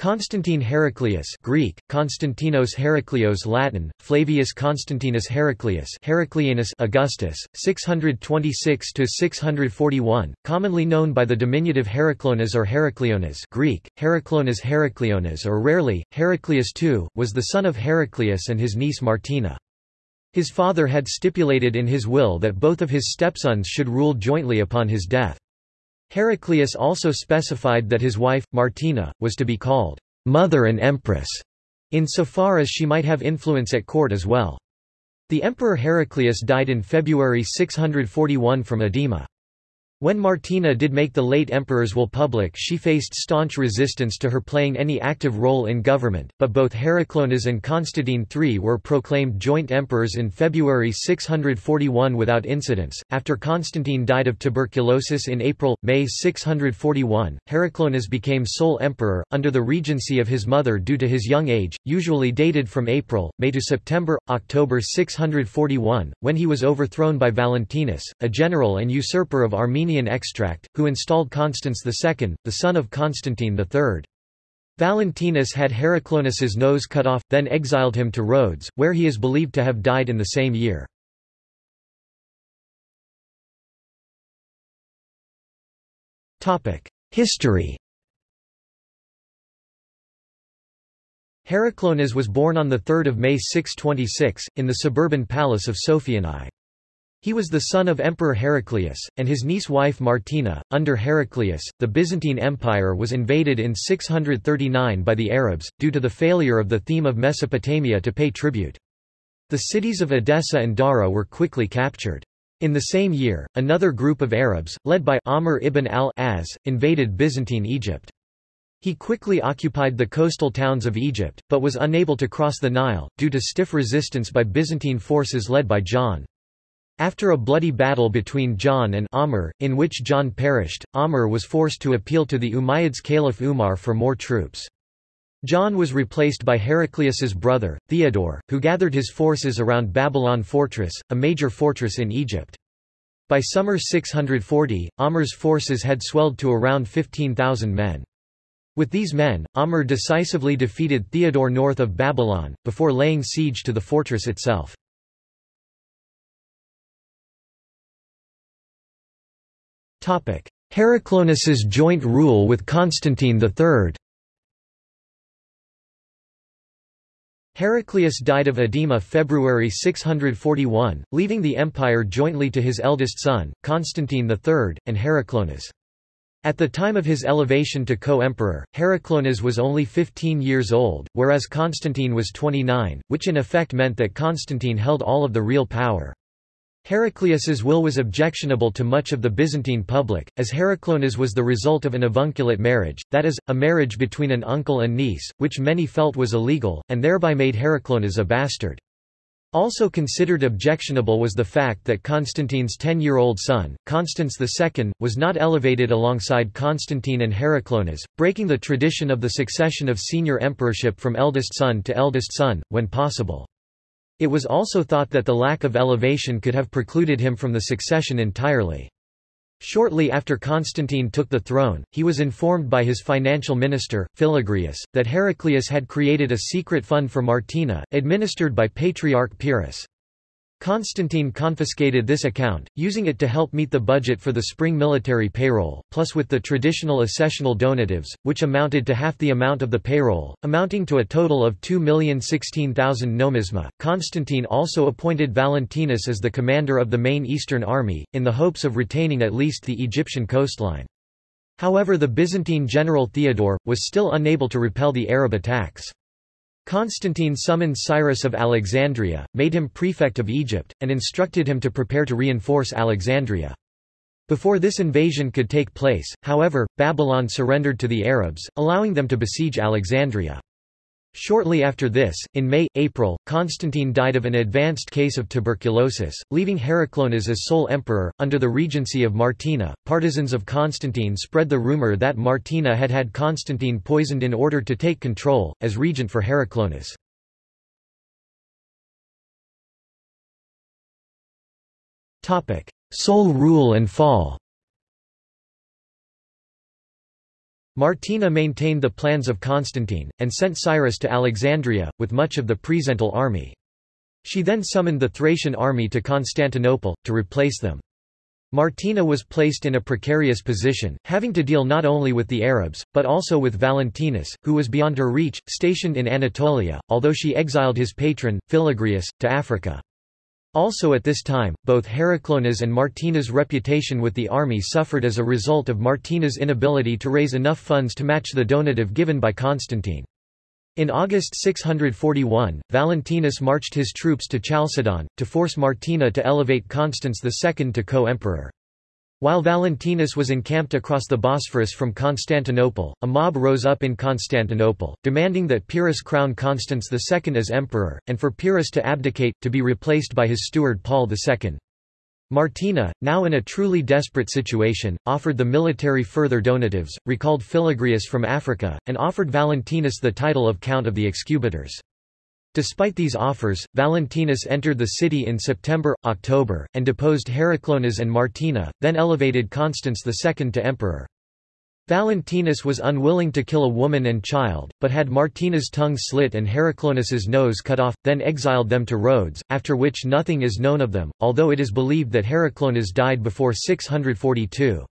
Constantine Heraclius Greek, Konstantinos Heraklios Latin, Flavius Constantinus Heraclius Heraclianus Augustus, 626–641, commonly known by the diminutive Heraclonas or Heracleonas Greek, Heraclonas Heracleonas or rarely, Heraclius II, was the son of Heraclius and his niece Martina. His father had stipulated in his will that both of his stepsons should rule jointly upon his death. Heraclius also specified that his wife, Martina, was to be called mother and empress, insofar as she might have influence at court as well. The emperor Heraclius died in February 641 from edema. When Martina did make the late emperor's will public she faced staunch resistance to her playing any active role in government, but both Heraclonas and Constantine III were proclaimed joint emperors in February 641 without incidents. After Constantine died of tuberculosis in April, May 641, Heraclonas became sole emperor, under the regency of his mother due to his young age, usually dated from April, May to September, October 641, when he was overthrown by Valentinus, a general and usurper of Armenia Armenian extract, who installed Constans II, the son of Constantine III. Valentinus had Heraclonas's nose cut off, then exiled him to Rhodes, where he is believed to have died in the same year. History Heraclonas was born on 3 May 626, in the suburban palace of Sophianae. He was the son of Emperor Heraclius, and his niece wife Martina. Under Heraclius, the Byzantine Empire was invaded in 639 by the Arabs, due to the failure of the theme of Mesopotamia to pay tribute. The cities of Edessa and Dara were quickly captured. In the same year, another group of Arabs, led by Amr ibn al-As, invaded Byzantine Egypt. He quickly occupied the coastal towns of Egypt, but was unable to cross the Nile, due to stiff resistance by Byzantine forces led by John. After a bloody battle between John and Amr, in which John perished, Amr was forced to appeal to the Umayyads Caliph Umar for more troops. John was replaced by Heraclius's brother, Theodore, who gathered his forces around Babylon Fortress, a major fortress in Egypt. By summer 640, Amr's forces had swelled to around 15,000 men. With these men, Amr decisively defeated Theodore north of Babylon, before laying siege to the fortress itself. Heraclonas's joint rule with Constantine III Heraclius died of edema February 641, leaving the empire jointly to his eldest son, Constantine III, and Heraclonas. At the time of his elevation to co-emperor, Heraclonas was only 15 years old, whereas Constantine was 29, which in effect meant that Constantine held all of the real power. Heraclius's will was objectionable to much of the Byzantine public, as Heraclonas was the result of an avunculate marriage, that is, a marriage between an uncle and niece, which many felt was illegal, and thereby made Heraclonas a bastard. Also considered objectionable was the fact that Constantine's ten-year-old son, Constans II, was not elevated alongside Constantine and Heraclonas, breaking the tradition of the succession of senior emperorship from eldest son to eldest son, when possible. It was also thought that the lack of elevation could have precluded him from the succession entirely. Shortly after Constantine took the throne, he was informed by his financial minister, Philagrius, that Heraclius had created a secret fund for Martina, administered by Patriarch Pyrrhus. Constantine confiscated this account, using it to help meet the budget for the spring military payroll, plus with the traditional accessional donatives, which amounted to half the amount of the payroll, amounting to a total of 2,016,000 nomisma. Constantine also appointed Valentinus as the commander of the main eastern army, in the hopes of retaining at least the Egyptian coastline. However the Byzantine general Theodore, was still unable to repel the Arab attacks. Constantine summoned Cyrus of Alexandria, made him prefect of Egypt, and instructed him to prepare to reinforce Alexandria. Before this invasion could take place, however, Babylon surrendered to the Arabs, allowing them to besiege Alexandria. Shortly after this, in May-April, Constantine died of an advanced case of tuberculosis, leaving Heraclonas as sole emperor. Under the regency of Martina, partisans of Constantine spread the rumor that Martina had had Constantine poisoned in order to take control, as regent for Heraclonas. Sole rule and fall Martina maintained the plans of Constantine, and sent Cyrus to Alexandria, with much of the Praesental army. She then summoned the Thracian army to Constantinople, to replace them. Martina was placed in a precarious position, having to deal not only with the Arabs, but also with Valentinus, who was beyond her reach, stationed in Anatolia, although she exiled his patron, Philagrius, to Africa. Also at this time, both Heraclona's and Martina's reputation with the army suffered as a result of Martina's inability to raise enough funds to match the donative given by Constantine. In August 641, Valentinus marched his troops to Chalcedon, to force Martina to elevate Constans II to co-emperor. While Valentinus was encamped across the Bosphorus from Constantinople, a mob rose up in Constantinople, demanding that Pyrrhus crown Constans II as emperor, and for Pyrrhus to abdicate, to be replaced by his steward Paul II. Martina, now in a truly desperate situation, offered the military further donatives, recalled Philagrius from Africa, and offered Valentinus the title of Count of the Excubitors. Despite these offers, Valentinus entered the city in September, October, and deposed Heraclonas and Martina, then elevated Constans II to emperor. Valentinus was unwilling to kill a woman and child, but had Martina's tongue slit and Heraclonas's nose cut off, then exiled them to Rhodes, after which nothing is known of them, although it is believed that Heraclonas died before 642.